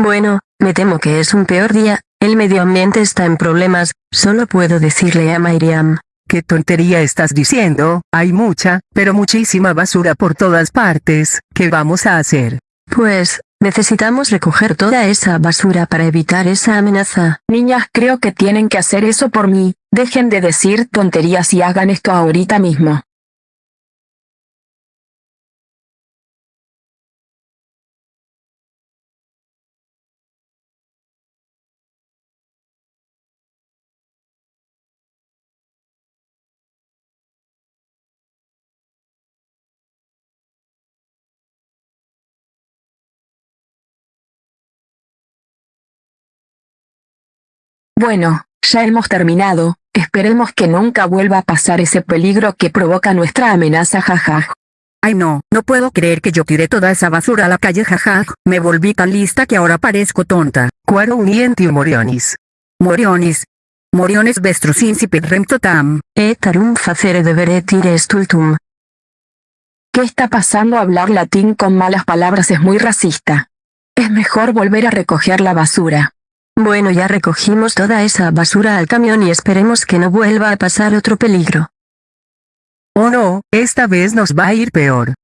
Bueno, me temo que es un peor día, el medio ambiente está en problemas, solo puedo decirle a Miriam. ¿Qué tontería estás diciendo? Hay mucha, pero muchísima basura por todas partes. ¿Qué vamos a hacer? Pues, necesitamos recoger toda esa basura para evitar esa amenaza. Niñas creo que tienen que hacer eso por mí. Dejen de decir tonterías y hagan esto ahorita mismo. Bueno, ya hemos terminado, esperemos que nunca vuelva a pasar ese peligro que provoca nuestra amenaza jajaj. Ay no, no puedo creer que yo tiré toda esa basura a la calle jajaj, me volví tan lista que ahora parezco tonta. Cuaro unienti morionis. Morionis. Moriones vestrus incipit rem totam. Etarum facere debere tire stultum. ¿Qué está pasando? Hablar latín con malas palabras es muy racista. Es mejor volver a recoger la basura. Bueno ya recogimos toda esa basura al camión y esperemos que no vuelva a pasar otro peligro. Oh no, esta vez nos va a ir peor.